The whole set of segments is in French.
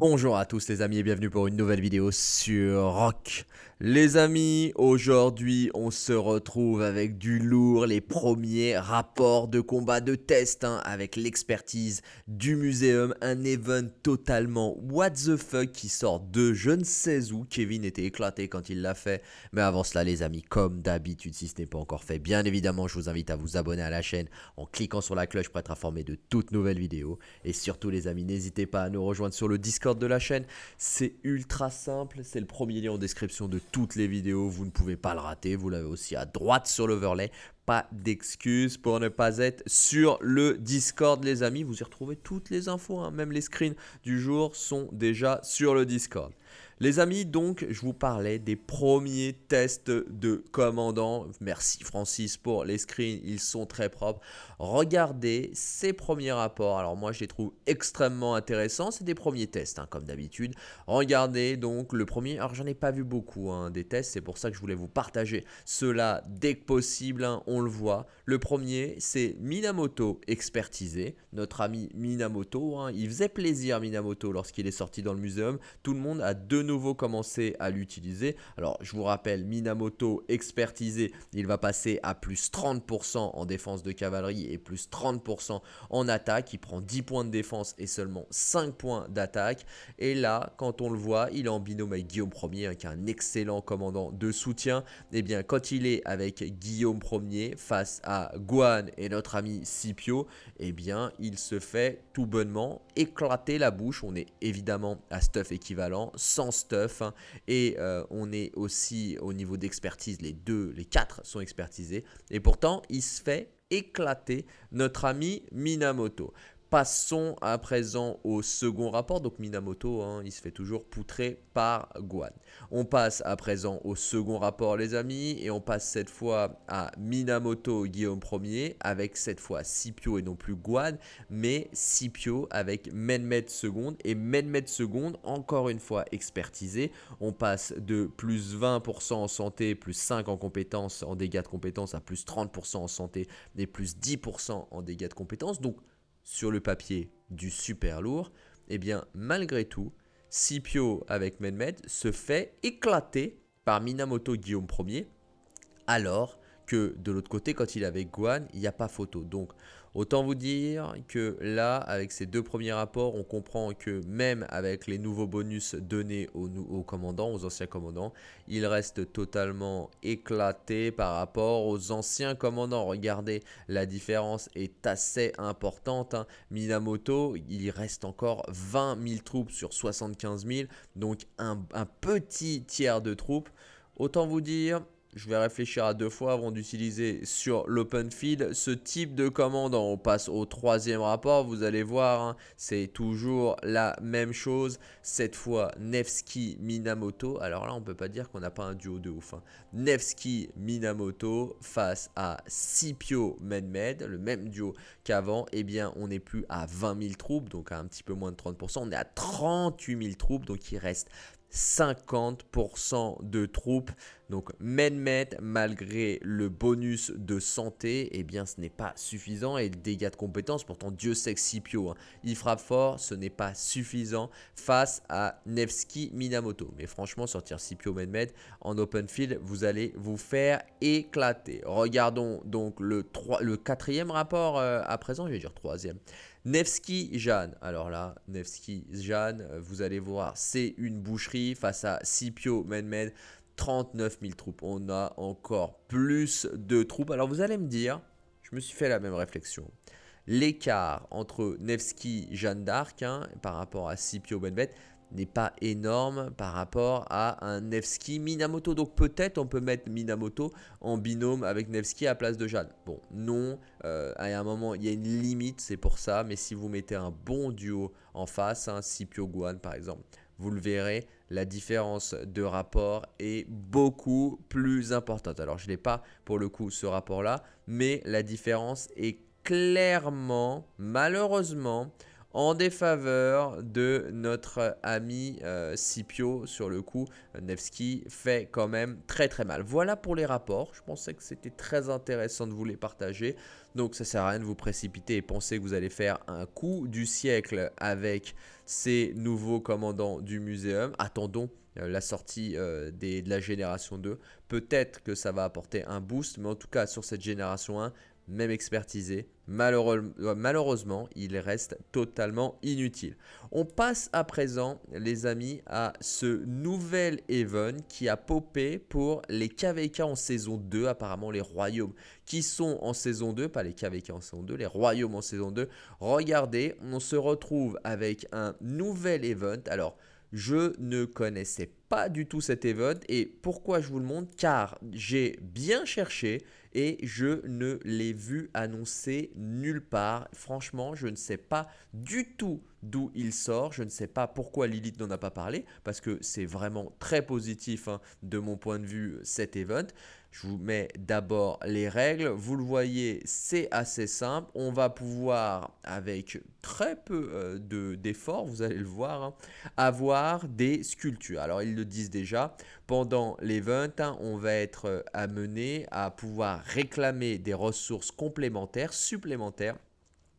Bonjour à tous les amis et bienvenue pour une nouvelle vidéo sur Rock. Les amis, aujourd'hui on se retrouve avec du lourd, les premiers rapports de combat de test hein, avec l'expertise du muséum, un event totalement what the fuck qui sort de je ne sais où. Kevin était éclaté quand il l'a fait, mais avant cela les amis, comme d'habitude si ce n'est pas encore fait, bien évidemment je vous invite à vous abonner à la chaîne en cliquant sur la cloche pour être informé de toutes nouvelles vidéos. Et surtout les amis, n'hésitez pas à nous rejoindre sur le Discord de la chaîne, c'est ultra simple, c'est le premier lien en description de toutes les vidéos, vous ne pouvez pas le rater, vous l'avez aussi à droite sur l'overlay. Pas d'excuses pour ne pas être sur le Discord les amis, vous y retrouvez toutes les infos, hein. même les screens du jour sont déjà sur le Discord. Les amis, donc, je vous parlais des premiers tests de commandant. Merci Francis pour les screens, ils sont très propres. Regardez ces premiers rapports. Alors moi, je les trouve extrêmement intéressants. C'est des premiers tests, hein, comme d'habitude. Regardez donc le premier. Alors, j'en ai pas vu beaucoup hein, des tests. C'est pour ça que je voulais vous partager cela dès que possible. Hein, on le voit. Le premier, c'est Minamoto expertisé. Notre ami Minamoto. il faisait plaisir Minamoto lorsqu'il est sorti dans le muséum. Tout le monde a de nouveau commencé à l'utiliser. Alors, je vous rappelle, Minamoto expertisé, il va passer à plus 30% en défense de cavalerie et plus 30% en attaque. Il prend 10 points de défense et seulement 5 points d'attaque. Et là, quand on le voit, il est en binôme avec Guillaume Ier, hein, qui est un excellent commandant de soutien. Et eh bien, quand il est avec Guillaume Ier face à Guan et notre ami Scipio, et eh bien, il se fait tout bonnement éclater la bouche. On est évidemment à stuff équivalent, sans stuff. Hein. et euh, on est aussi au niveau d'expertise, les deux, les quatre sont expertisés. Et pourtant, il se fait éclater notre ami Minamoto. Passons à présent au second rapport. Donc Minamoto, hein, il se fait toujours poutrer par Guan. On passe à présent au second rapport les amis. Et on passe cette fois à Minamoto Guillaume Ier. Avec cette fois Scipio et non plus Guan. Mais Scipio avec Menmet seconde. Et Menmet seconde encore une fois expertisé. On passe de plus 20% en santé, plus 5 en compétences, en dégâts de compétences à plus 30% en santé et plus 10% en dégâts de compétences. Donc sur le papier du super lourd, eh bien malgré tout, Scipio avec Medmed se fait éclater par Minamoto Guillaume Ier, alors que de l'autre côté, quand il est avec Guan, il n'y a pas photo. Donc Autant vous dire que là, avec ces deux premiers rapports, on comprend que même avec les nouveaux bonus donnés aux, commandants, aux anciens commandants, il reste totalement éclaté par rapport aux anciens commandants. Regardez, la différence est assez importante. Hein. Minamoto, il reste encore 20 000 troupes sur 75 000, donc un petit tiers de troupes. Autant vous dire, je vais réfléchir à deux fois avant d'utiliser sur l'open field ce type de commande. On passe au troisième rapport, vous allez voir, hein, c'est toujours la même chose. Cette fois, Nevsky Minamoto. Alors là, on peut pas dire qu'on n'a pas un duo de ouf. Hein. Nevsky Minamoto face à Scipio Menmed, le même duo qu'avant. Eh bien, on n'est plus à 20 000 troupes, donc à un petit peu moins de 30%. On est à 38 000 troupes, donc il reste 50% de troupes. Donc Menmet, malgré le bonus de santé, eh bien ce n'est pas suffisant. Et le dégât de compétences, pourtant Dieu sait que Scipio, hein, il frappe fort, ce n'est pas suffisant face à Nevsky Minamoto. Mais franchement, sortir Scipio Menmet en open field, vous allez vous faire éclater. Regardons donc le, 3, le quatrième rapport euh, à présent, je vais dire troisième. Nevsky Jeanne. Alors là, Nevsky Jeanne, vous allez voir, c'est une boucherie face à Scipio Menmed. 39 000 troupes. On a encore plus de troupes. Alors vous allez me dire, je me suis fait la même réflexion. L'écart entre Nevsky Jeanne d'Arc hein, par rapport à Scipio Menmed, n'est pas énorme par rapport à un Nevsky Minamoto. Donc peut-être on peut mettre Minamoto en binôme avec Nevsky à place de Jeanne. Bon, non, euh, à un moment il y a une limite, c'est pour ça. Mais si vous mettez un bon duo en face, un Scipio Guan par exemple, vous le verrez, la différence de rapport est beaucoup plus importante. Alors je n'ai pas pour le coup ce rapport là, mais la différence est clairement, malheureusement, en défaveur de notre ami euh, Scipio sur le coup. Nevsky fait quand même très très mal. Voilà pour les rapports. Je pensais que c'était très intéressant de vous les partager. Donc ça sert à rien de vous précipiter et penser que vous allez faire un coup du siècle avec ces nouveaux commandants du muséum. Attendons euh, la sortie euh, de la génération 2. Peut-être que ça va apporter un boost, mais en tout cas sur cette génération 1, même expertisé, euh, malheureusement, il reste totalement inutile. On passe à présent, les amis, à ce nouvel event qui a popé pour les KVK en saison 2, apparemment les royaumes qui sont en saison 2, pas les KVK en saison 2, les royaumes en saison 2. Regardez, on se retrouve avec un nouvel event. Alors, je ne connaissais pas du tout cet event et pourquoi je vous le montre? Car j'ai bien cherché et je ne l'ai vu annoncer nulle part. Franchement, je ne sais pas du tout d'où il sort. Je ne sais pas pourquoi Lilith n'en a pas parlé parce que c'est vraiment très positif hein, de mon point de vue cet event. Je vous mets d'abord les règles. Vous le voyez, c'est assez simple. On va pouvoir, avec très peu euh, d'efforts, vous allez le voir, hein, avoir des sculptures. Alors, ils le disent déjà, pendant l'event, hein, on va être euh, amené à pouvoir réclamer des ressources complémentaires, supplémentaires,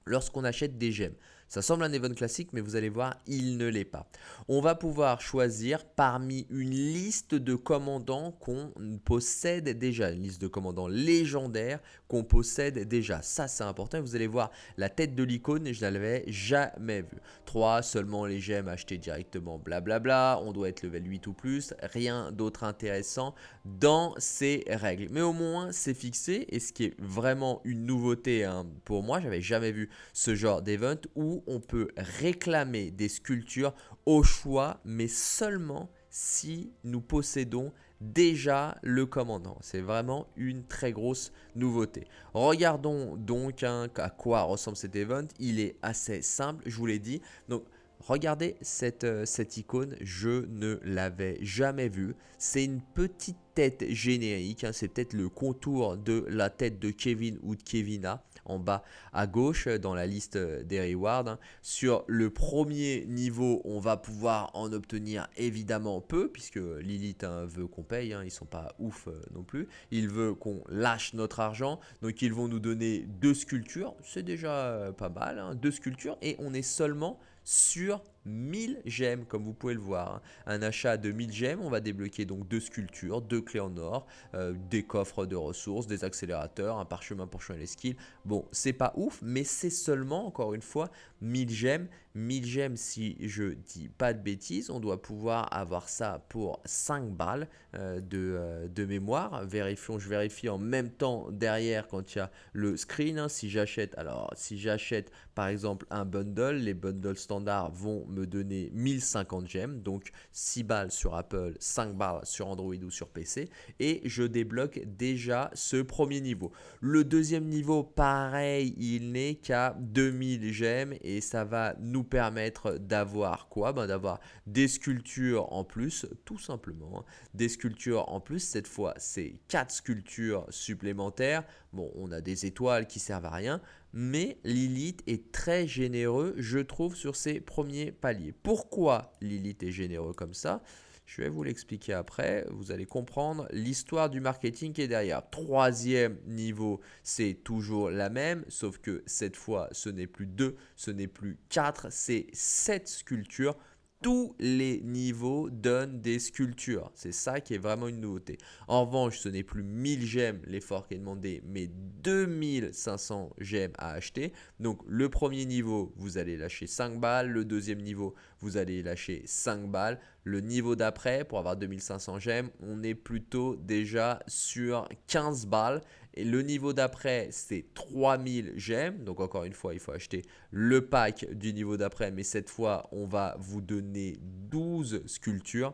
lorsqu'on achète des gemmes. Ça semble un event classique, mais vous allez voir, il ne l'est pas. On va pouvoir choisir parmi une liste de commandants qu'on possède déjà, une liste de commandants légendaires qu'on possède déjà. Ça, c'est important. vous allez voir la tête de l'icône, je ne l'avais jamais vue. 3, seulement les gemmes achetées directement, blablabla. On doit être level 8 ou plus. Rien d'autre intéressant dans ces règles. Mais au moins, c'est fixé. Et ce qui est vraiment une nouveauté hein, pour moi, j'avais jamais vu ce genre d'event où on peut réclamer des sculptures au choix, mais seulement si nous possédons déjà le commandant. C'est vraiment une très grosse nouveauté. Regardons donc hein, à quoi ressemble cet event. Il est assez simple, je vous l'ai dit. Donc, regardez cette, euh, icône, je ne l'avais jamais vue. C'est une petite tête générique, hein. c'est peut-être le contour de la tête de Kevin ou de Kevina en bas à gauche dans la liste des rewards. Hein. Sur le premier niveau, on va pouvoir en obtenir évidemment peu, puisque Lilith hein, veut qu'on paye, hein. ils sont pas ouf euh, non plus. Il veut qu'on lâche notre argent, donc ils vont nous donner deux sculptures, c'est déjà euh, pas mal, deux sculptures, et on est seulement sur 1000 gemmes comme vous pouvez le voir. Hein. Un achat de 1000 gemmes, on va débloquer donc deux sculptures, deux clés en or, euh, des coffres de ressources, des accélérateurs, un parchemin pour changer les skills. Bon, c'est pas ouf, mais c'est seulement, encore une fois, 1000 gemmes. 1000 gemmes, si je dis pas de bêtises, on doit pouvoir avoir ça pour 5 balles euh, de, euh, de, mémoire. Vérifions, je vérifie en même temps derrière quand il y a le screen. Hein. si j'achète, alors si j'achète par exemple un bundle, les bundles standards vont me donner 1050 gemmes, donc 6 balles sur Apple, 5 balles sur Android ou sur PC, et je débloque déjà ce premier niveau. Le deuxième niveau, pareil, il n'est qu'à 2000 gemmes, et ça va nous permettre d'avoir quoi? Ben, D'avoir des sculptures en plus, tout simplement. Des sculptures en plus, cette fois, c'est 4 sculptures supplémentaires. Bon, on a des étoiles qui servent à rien, mais Lilith est très généreux, je trouve, sur ses premiers paliers. Pourquoi Lilith est généreux comme ça? Je vais vous l'expliquer après, vous allez comprendre l'histoire du marketing qui est derrière. Troisième niveau, c'est toujours la même, sauf que cette fois, ce n'est plus deux, ce n'est plus quatre, c'est sept sculptures tous les niveaux donnent des sculptures. C'est ça qui est vraiment une nouveauté. En revanche, ce n'est plus 1000 gemmes l'effort qui est demandé, mais 2500 gemmes à acheter. Donc le premier niveau, vous allez lâcher 5 balles. Le deuxième niveau, vous allez lâcher 5 balles. Le niveau d'après, pour avoir 2500 gemmes, on est plutôt déjà sur 15 balles. Et le niveau d'après, c'est 3000 gemmes. Donc encore une fois, il faut acheter le pack du niveau d'après. Mais cette fois, on va vous donner 12 sculptures.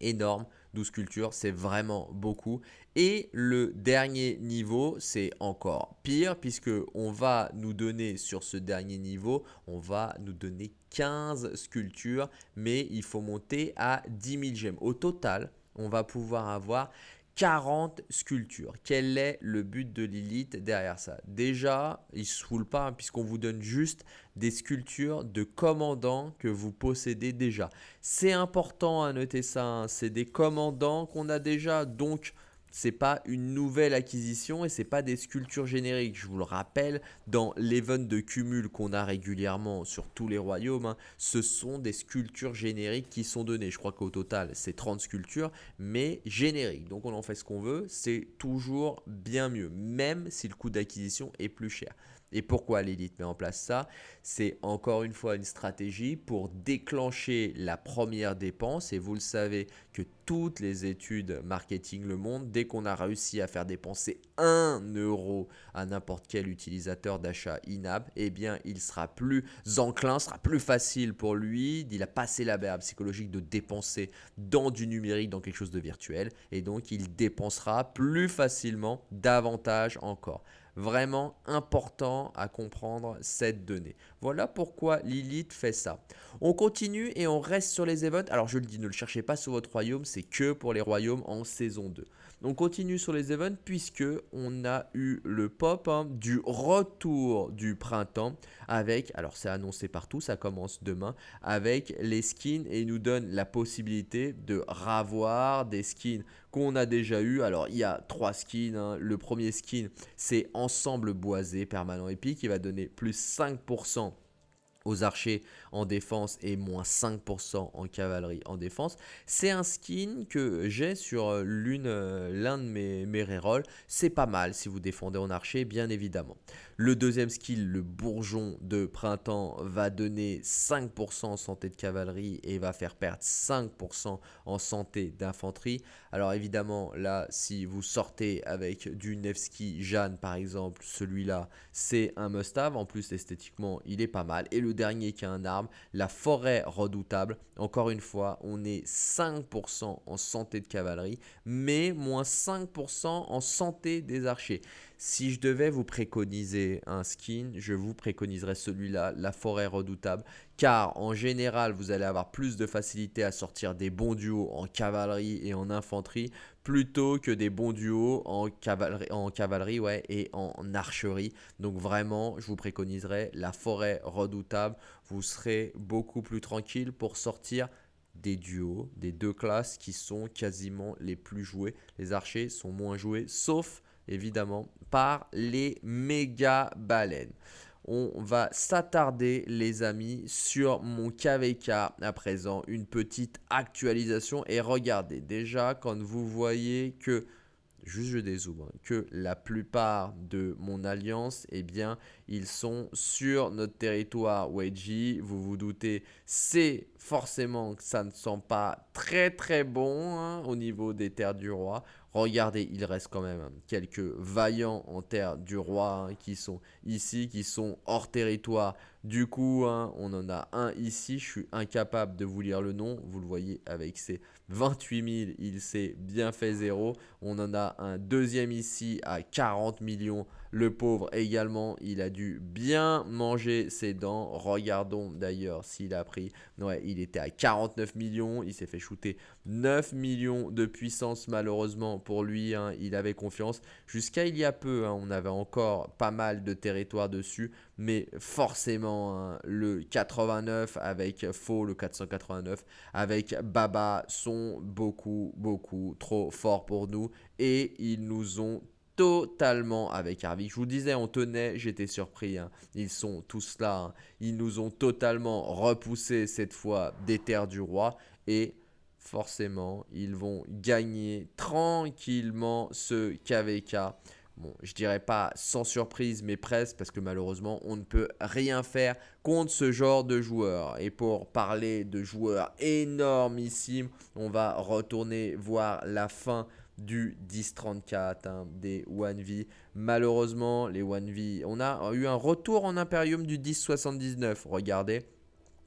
Énorme, 12 sculptures, c'est vraiment beaucoup. Et le dernier niveau, c'est encore pire puisque on va nous donner sur ce dernier niveau, on va nous donner 15 sculptures, mais il faut monter à 10 000 gemmes. Au total, on va pouvoir avoir 40 sculptures. Quel est le but de Lilith derrière ça? Déjà, il ne se foule pas hein, puisqu'on vous donne juste des sculptures de commandants que vous possédez déjà. C'est important à noter ça, hein. c'est des commandants qu'on a déjà, donc c'est pas une nouvelle acquisition et c'est pas des sculptures génériques. Je vous le rappelle, dans l'event de cumul qu'on a régulièrement sur tous les royaumes, hein, ce sont des sculptures génériques qui sont données. Je crois qu'au total, c'est 30 sculptures, mais génériques. Donc on en fait ce qu'on veut, c'est toujours bien mieux, même si le coût d'acquisition est plus cher. Et pourquoi l'élite met en place ça? C'est encore une fois une stratégie pour déclencher la première dépense. Et vous le savez que toutes les études marketing le montrent, dès qu'on a réussi à faire dépenser 1 euro à n'importe quel utilisateur d'achat in-app, eh bien il sera plus enclin, sera plus facile pour lui, il a passé la barrière psychologique de dépenser dans du numérique, dans quelque chose de virtuel. Et donc il dépensera plus facilement, davantage encore vraiment important à comprendre cette donnée. Voilà pourquoi Lilith fait ça. On continue et on reste sur les events. Alors je le dis, ne le cherchez pas sur votre royaume, c'est que pour les royaumes en saison 2. On continue sur les events puisque on a eu le pop hein, du retour du printemps avec, alors c'est annoncé partout, ça commence demain, avec les skins et il nous donne la possibilité de ravoir des skins qu'on a déjà eu. Alors il y a trois skins. Hein. Le premier skin c'est ensemble boisé permanent épique qui va donner plus 5% aux archers en défense et moins 5% en cavalerie en défense. C'est un skin que j'ai sur euh, l'une euh, l'un de mes, mes rerolls. C'est pas mal si vous défendez en archer, bien évidemment. Le deuxième skill, le bourgeon de printemps, va donner 5% en santé de cavalerie et va faire perdre 5% en santé d'infanterie. Alors évidemment, là, si vous sortez avec du Nevsky Jeanne par exemple, celui-là, c'est un must-have. En plus, esthétiquement, il est pas mal. Et le dernier qui a un arme, la forêt redoutable. Encore une fois, on est 5% en santé de cavalerie, mais moins 5% en santé des archers. Si je devais vous préconiser un skin, je vous préconiserais celui-là, la forêt redoutable, car en général, vous allez avoir plus de facilité à sortir des bons duos en cavalerie et en infanterie, plutôt que des bons duos en cavalerie, et en archerie. Donc vraiment, je vous préconiserais la forêt redoutable. Vous serez beaucoup plus tranquille pour sortir des duos, des deux classes qui sont quasiment les plus joués. Les archers sont moins joués, sauf évidemment par les méga baleines. On va s'attarder les amis sur mon KVK à présent, une petite actualisation et regardez déjà quand vous voyez que juste je dézoome, hein, que la plupart de mon alliance, eh bien, ils sont sur notre territoire Wedgie. Vous vous doutez, c'est forcément que ça ne sent pas très très bon hein, au niveau des terres du roi. Regardez, il reste quand même quelques vaillants en terre du roi hein, qui sont ici, qui sont hors territoire. Du coup, hein, on en a un ici. Je suis incapable de vous lire le nom. Vous le voyez avec ses 28 000, il s'est bien fait zéro. On en a un deuxième ici à 40 millions. Le pauvre également, il a dû bien manger ses dents. Regardons d'ailleurs s'il a pris. Ouais, il était à 49 millions. Il s'est fait shooter 9 millions de puissance malheureusement pour lui. Hein, il avait confiance. Jusqu'à il y a peu, hein, on avait encore pas mal de territoire dessus. Mais forcément, hein, le 89 avec Faux, le 489 avec Baba sont beaucoup, beaucoup trop forts pour nous. Et ils nous ont totalement avec Harvey. Je vous disais, on tenait, j'étais surpris. Ils sont tous là. Ils nous ont totalement repoussé cette fois des terres du roi. Et forcément, ils vont gagner tranquillement ce KVK. Bon, je dirais pas sans surprise, mais presque, parce que malheureusement, on ne peut rien faire contre ce genre de joueurs. Et pour parler de joueurs énormissimes, on va retourner voir la fin du 10-34, hein, des 1V. Malheureusement, les 1V, on a eu un retour en Imperium du 10-79. Regardez,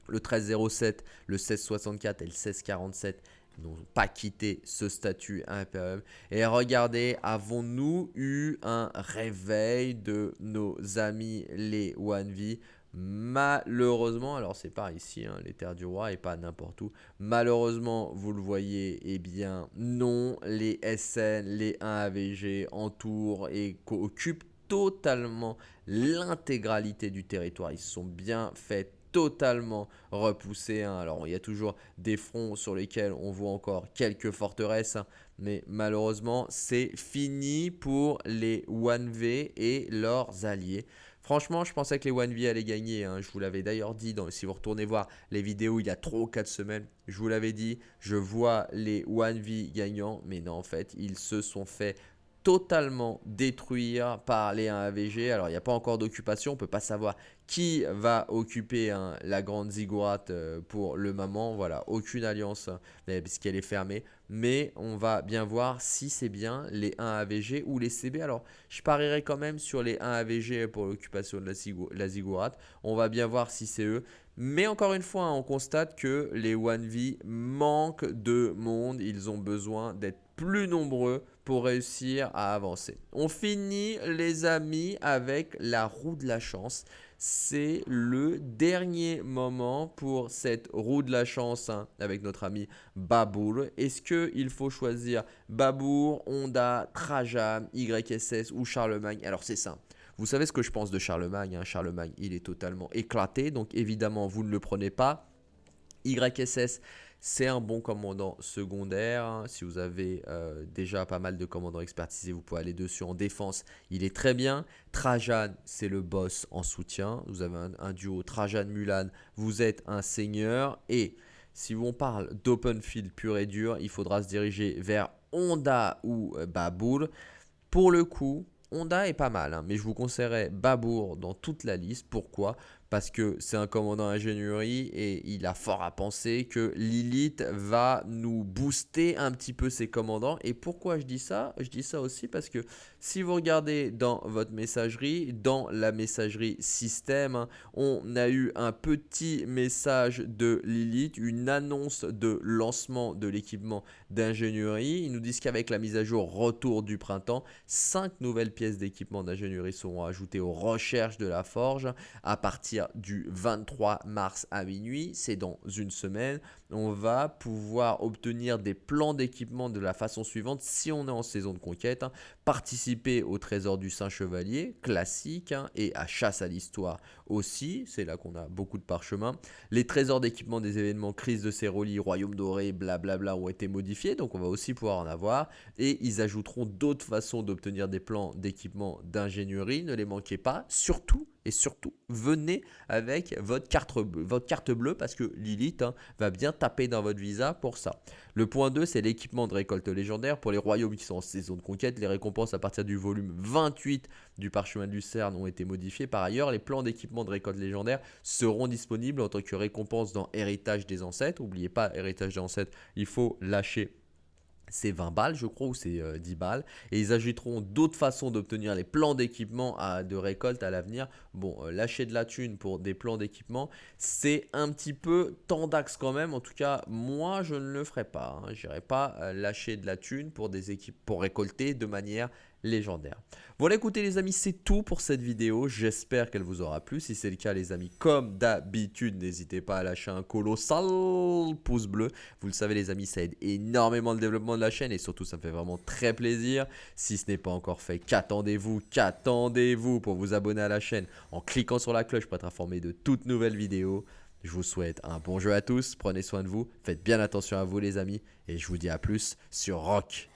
le 13-07, le 16-64 et le 16-47 n'ont pas quitté ce statut Imperium. Et regardez, avons-nous eu un réveil de nos amis les 1V Malheureusement, alors c'est pas ici, hein, les terres du roi et pas n'importe où. Malheureusement, vous le voyez, eh bien non, les SN, les 1 AVG entourent et occupent totalement l'intégralité du territoire. Ils sont bien faits totalement repoussés. Hein. Alors, il y a toujours des fronts sur lesquels on voit encore quelques forteresses, hein. mais malheureusement, c'est fini pour les 1V et leurs alliés. Franchement, je pensais que les 1V allaient gagner. Hein. Je vous l'avais d'ailleurs dit, si vous retournez voir les vidéos il y a 3 ou 4 semaines, je vous l'avais dit, je vois les 1V gagnants, mais non, en fait, ils se sont fait totalement détruire par les 1 AVG. Alors, il n'y a pas encore d'occupation, on ne peut pas savoir qui va occuper hein, la grande ziggurat euh, pour le moment. Voilà, aucune alliance euh, puisqu'elle est fermée. Mais on va bien voir si c'est bien les 1 AVG ou les CB. Alors, je parierai quand même sur les 1 AVG pour l'occupation de la. On va bien voir si c'est eux. Mais encore une fois, hein, on constate que les 1V manquent de monde. Ils ont besoin d'être plus nombreux pour réussir à avancer. On finit les amis avec la roue de la chance. C'est le dernier moment pour cette roue de la chance hein, avec notre ami Babour. Est-ce qu'il faut choisir Babour, Honda, Trajan, YSS ou Charlemagne? Alors c'est simple. Vous savez ce que je pense de Charlemagne. Hein? Charlemagne, il est totalement éclaté. Donc évidemment, vous ne le prenez pas. YSS, c'est un bon commandant secondaire. Si vous avez euh, déjà pas mal de commandants expertisés, vous pouvez aller dessus en défense. Il est très bien. Trajan, c'est le boss en soutien. Vous avez un, duo Trajan-Mulan. Vous êtes un seigneur. Et si on parle d'open field pur et dur, il faudra se diriger vers Honda ou euh, Baboul. Pour le coup, Honda est pas mal, hein, mais je vous conseillerais Babour dans toute la liste. Pourquoi? Parce que c'est un commandant ingénierie et il a fort à penser que Lilith va nous booster un petit peu ses commandants. Et pourquoi je dis ça? Je dis ça aussi parce que si vous regardez dans votre messagerie, dans la messagerie système, hein, on a eu un petit message de Lilith, une annonce de lancement de l'équipement d'ingénierie. Ils nous disent qu'avec la mise à jour retour du printemps, 5 nouvelles pièces d'équipement d'ingénierie seront ajoutées aux recherches de la forge à partir du 23 mars à minuit, c'est dans une semaine, on va pouvoir obtenir des plans d'équipement de la façon suivante si on est en saison de conquête. Hein. participer au trésor du Saint-Chevalier, classique, hein, et à chasse à l'histoire aussi, c'est là qu'on a beaucoup de parchemins. Les trésors d'équipement des événements crise de Céroli, royaume doré, blablabla ont été modifiés, donc on va aussi pouvoir en avoir. Et ils ajouteront d'autres façons d'obtenir des plans d'équipement d'ingénierie, ne les manquez pas, surtout et surtout, venez avec votre carte, bleue, votre carte bleue parce que Lilith hein, va bien taper dans votre visa pour ça. Le point 2, c'est l'équipement de récolte légendaire. Pour les royaumes qui sont en saison de conquête, les récompenses à partir du volume 28 du parchemin de Lucerne ont été modifiées. Par ailleurs, les plans d'équipement de récolte légendaire seront disponibles en tant que récompense dans Héritage des Ancêtres. N'oubliez pas, Héritage des Ancêtres, il faut lâcher c'est 20 balles, je crois, ou c'est 10 euh, balles. Et ils ajouteront d'autres façons d'obtenir les plans d'équipement de récolte à l'avenir. Bon, euh, lâcher de la thune pour des plans d'équipement, c'est un petit peu tendax quand même. En tout cas, moi, je ne le ferai pas. Hein. Je n'irai pas euh, lâcher de la thune pour des équipes pour récolter de manière légendaire. Voilà écoutez les amis, c'est tout pour cette vidéo. J'espère qu'elle vous aura plu. Si c'est le cas les amis, comme d'habitude, n'hésitez pas à lâcher un colossal pouce bleu. Vous le savez les amis, ça aide énormément le développement de la chaîne et surtout ça me fait vraiment très plaisir. Si ce n'est pas encore fait, qu'attendez-vous Qu'attendez-vous pour vous abonner à la chaîne en cliquant sur la cloche pour être informé de toutes nouvelles vidéos. Je vous souhaite un bon jeu à tous, prenez soin de vous, faites bien attention à vous les amis et je vous dis à plus sur Rock